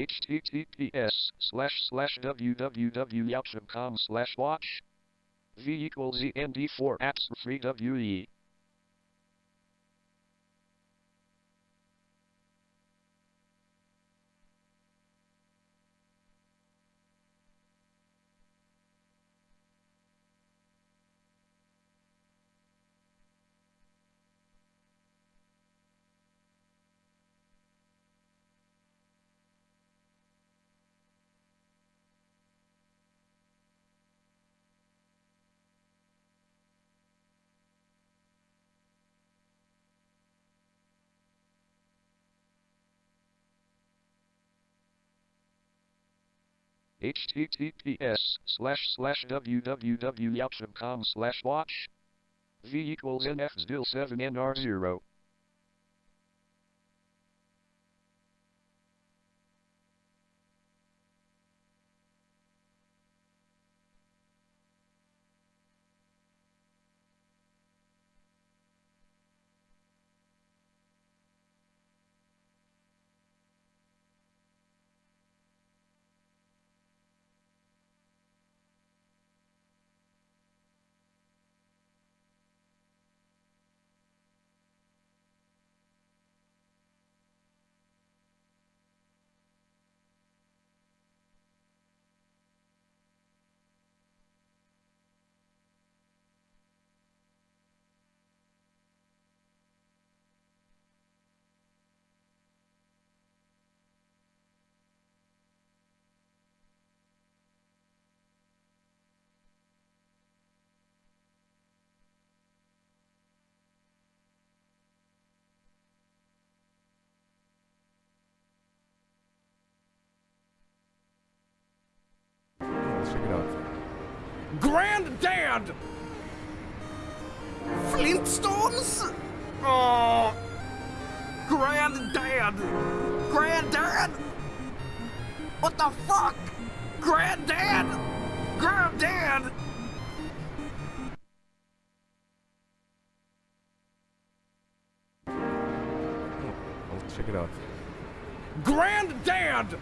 https slash slash www.yelp.com slash watch. V equals end4 apps free we https slash slash www.yelp.com slash watch. V equals nf still 7 nr0 Let's check it out. Granddad! Flintstones? Oh! Granddad! Granddad! What the fuck? Granddad! Granddad! Oh, Let's check it out. Granddad!